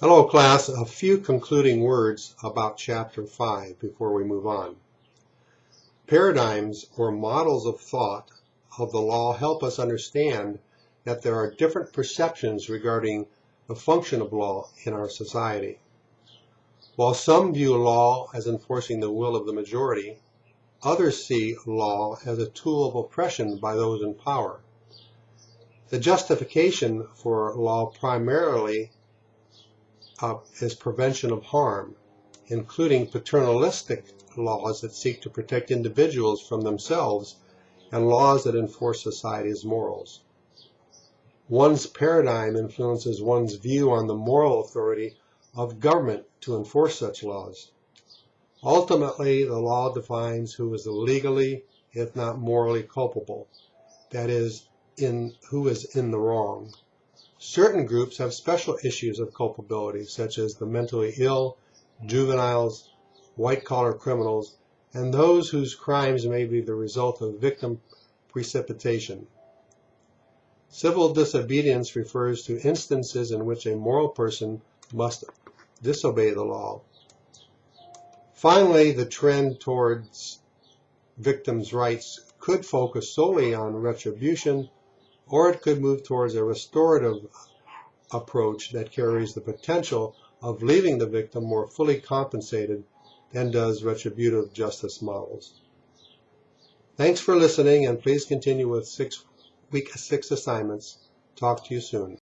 Hello class, a few concluding words about chapter 5 before we move on. Paradigms or models of thought of the law help us understand that there are different perceptions regarding the function of law in our society. While some view law as enforcing the will of the majority, others see law as a tool of oppression by those in power. The justification for law primarily uh, is prevention of harm, including paternalistic laws that seek to protect individuals from themselves and laws that enforce society's morals. One's paradigm influences one's view on the moral authority of government to enforce such laws. Ultimately, the law defines who is legally, if not morally culpable, that is, in who is in the wrong. Certain groups have special issues of culpability, such as the mentally ill, juveniles, white-collar criminals, and those whose crimes may be the result of victim precipitation. Civil disobedience refers to instances in which a moral person must disobey the law. Finally, the trend towards victims' rights could focus solely on retribution or it could move towards a restorative approach that carries the potential of leaving the victim more fully compensated than does retributive justice models. Thanks for listening and please continue with six week six assignments. Talk to you soon.